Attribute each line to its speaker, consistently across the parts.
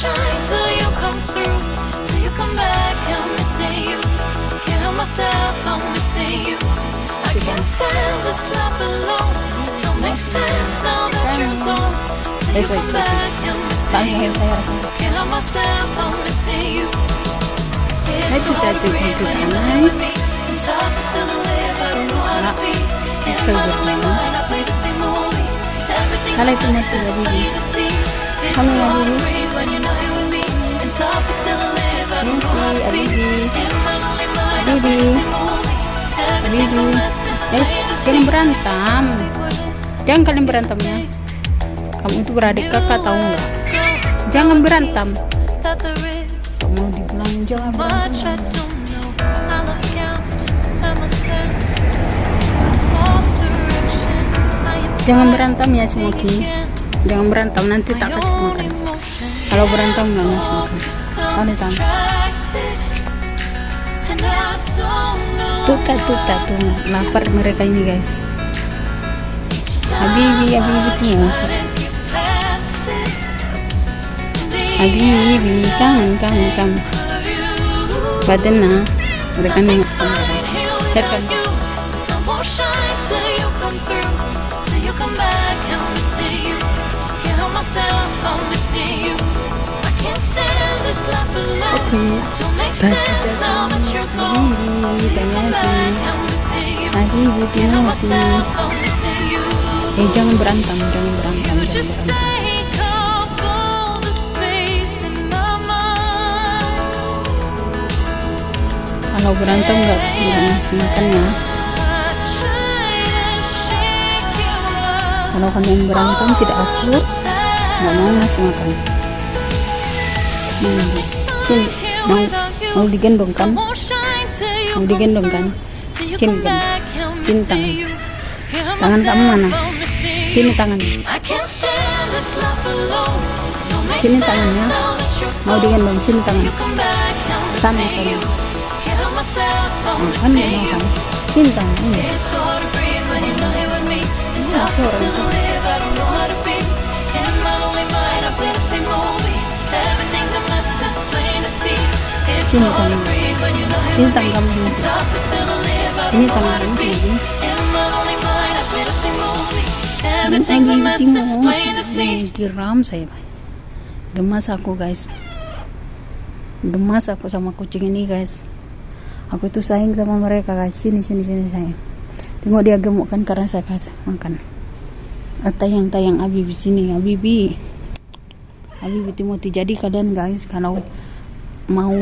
Speaker 1: shine till you come through. Till you come back, I'm missing you. Can't help myself, I'm missing you. I can't stand this life alone. Don't make sense now that you're gone. Till you come back, I'm missing you. Can't help myself, I'm missing you. It's hard to breathe when you're not with me. And tough is still live, I don't know how to be. In my lonely mind, I play the same movie. Everything's
Speaker 2: Kalay
Speaker 1: a
Speaker 2: po na
Speaker 1: mess,
Speaker 2: sila,
Speaker 1: it's
Speaker 2: baby.
Speaker 1: plain
Speaker 2: Baby.
Speaker 1: mess, it's
Speaker 2: Eh, kalian berantem. Jangan kalian berantemnya. Kamu itu beradik kakak tahu nggak? Jangan berantem. Mau dibilang jangan berantem. Jangan berantem ya Smoky. Jangan berantem nanti tak kasih makan. Kalau berantem nggak ngasih makan.
Speaker 1: I'm
Speaker 2: nih. Tuta tuta tuh lapar mereka ini guys. Habibi Habibi tuh Habibi kangen.
Speaker 1: of you.
Speaker 2: Badan na mereka
Speaker 1: you. I'm missing you.
Speaker 2: Eh jangan berantem, jangan berantem, jangan berantem. Kalau berantem nggak nggak ngasih ya. Kalau kalian berantem tidak akur, nggak mau ngasih. Hmm. Mau mau digendong kan? Mau digendong kan? Kan? Sini tangan. Tangan kamu mana? Sini tangan. Sini tangannya. Mau digendong sini tangan. Sana sana. Makan nggak makan? Sini tangan. Ini. orang kamu sini.
Speaker 1: Everything's a mess, it's
Speaker 2: Tinggal
Speaker 1: plain to see.
Speaker 2: Geram saya. Gemas aku guys. Gemas aku sama kucing ini guys. Aku itu sayang sama mereka guys. Sini sini sini sayang. Tengok dia gemuk kan karena saya kasih makan. Tayang tayang Abibi sini Abibi. Abibi Timothy. Jadi kalian guys kalau mau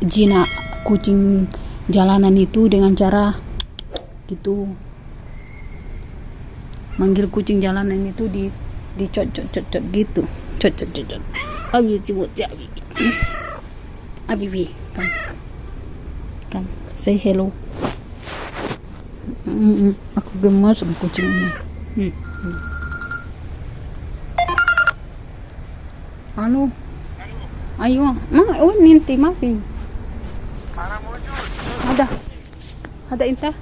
Speaker 2: jinak kucing jalanan itu dengan cara gitu. Manggil kucing jalanan itu di cot gitu. Cot cot Abibi Timothy Abibi Abibi come. Come say hello. Mm, aku gemas sama kucing ini. Hmm, hmm. Anu, أيوه. ما وين انت ما في. أنا موجود. هذا. هذا أنت؟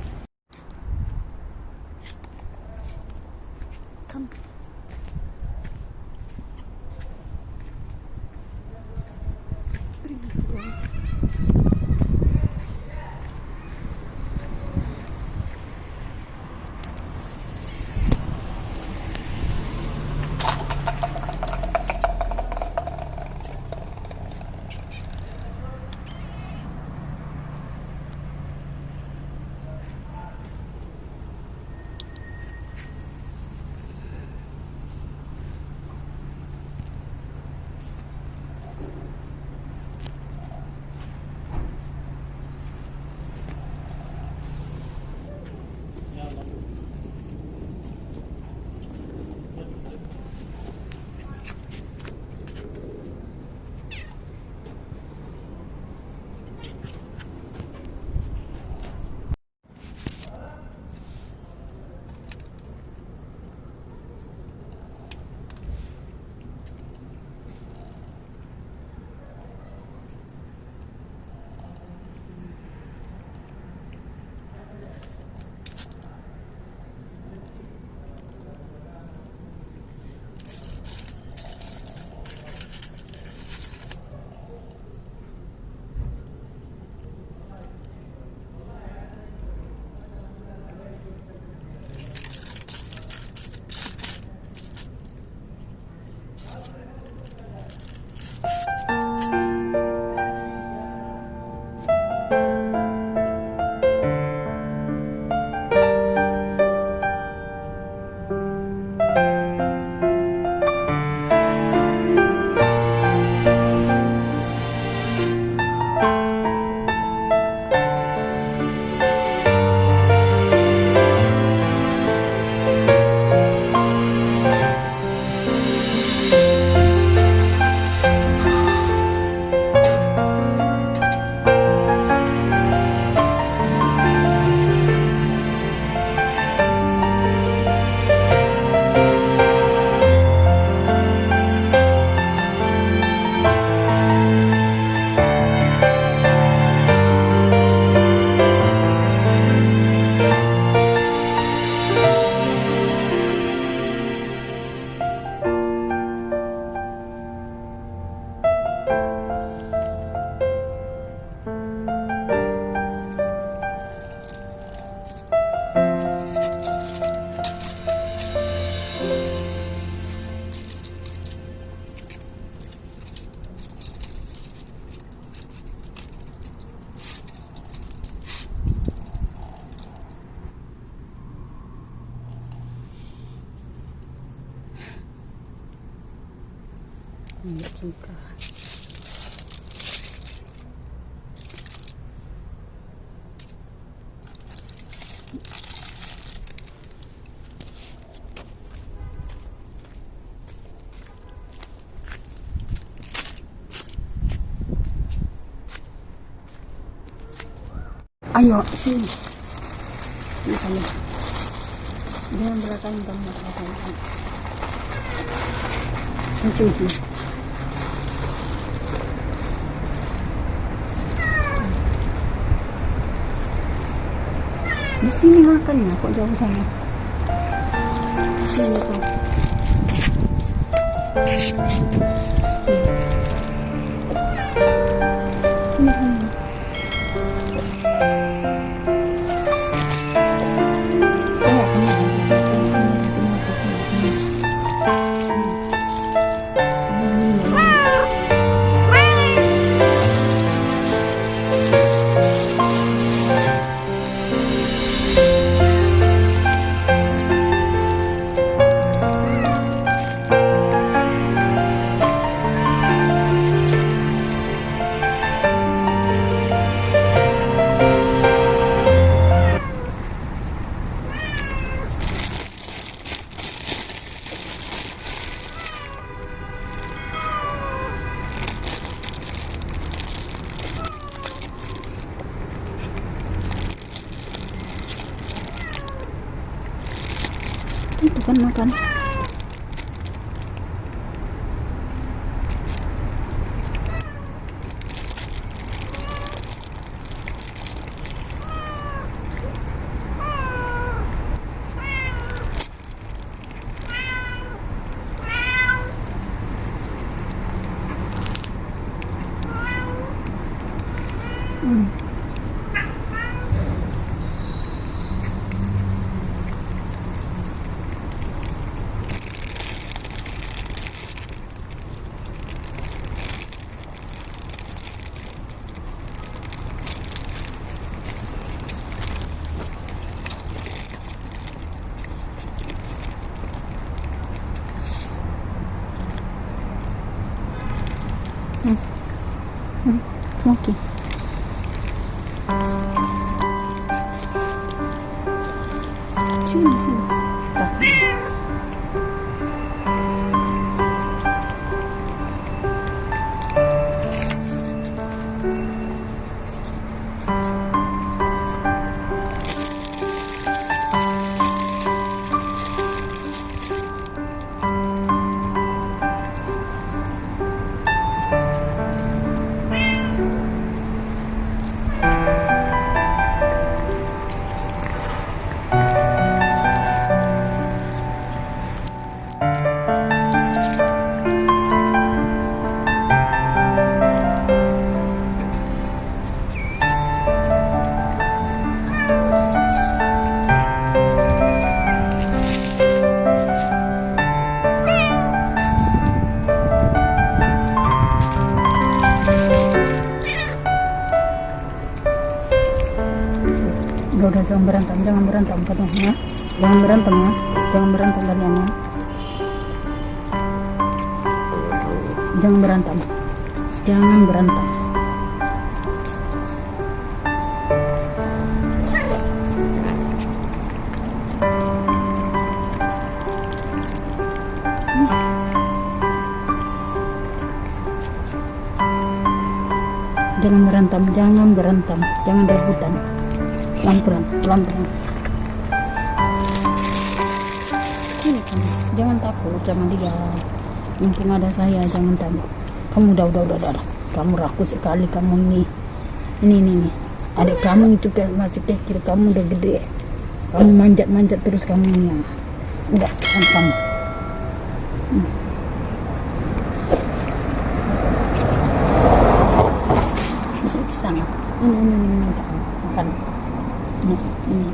Speaker 2: Ayo, sini. Sini kamu. Jangan belakang kamu belakang. Sini, sini, sini. Di sini makannya kok jauh sana. Sini kok. Itu kan makan. Hmm. Hmm. Smoky. Sini, sini. Tak. Udah, udah, jangan berantem, jangan berantem katanya. ya. Jangan berantem ya, jangan berantem kalian ya. Jangan berantem, jangan berantem. Jangan berantem, jangan berantem, jangan rebutan. Pelan-pelan, pelan-pelan. Ini jangan takut sama dia. Mumpung ada saya, jangan takut. Kamu udah, udah, udah, udah. Kamu rakus sekali kamu ini. Ini, ini, ini. Adik kamu itu kan masih kecil, kamu udah gede. Kamu manjat-manjat terus kamu ini. Udah, pesan kamu. Hmm. Di sana. Ini, ini, ini, ini, kamu. makan. Ini, ini.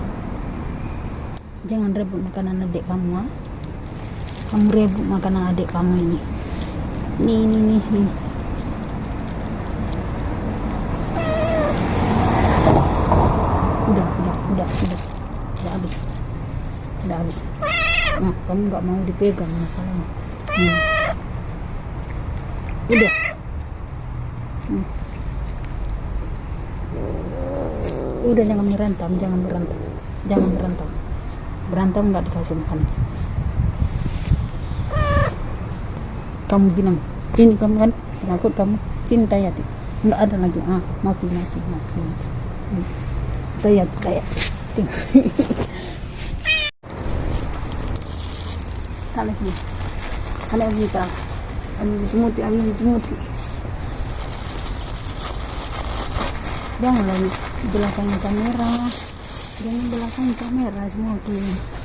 Speaker 2: Jangan rebut makanan adik kamu, ha? Kamu rebut makanan adik kamu ini. Ini, ini, ini, ini. Udah, udah, udah, udah. Udah habis. Udah habis. Nah, kamu nggak mau dipegang masalahnya. Hmm. udah Hmm. udah jangan berantem jangan berantem jangan berantem berantem nggak dikasih makan. Kamu bilang ini kamu kan takut kamu cinta ya nggak ada lagi. Ah mati mati mati saya kayak kalau ini kalau kita ambil semuti ambil jangan lagi belakang kamera jangan belakang kamera semua tuh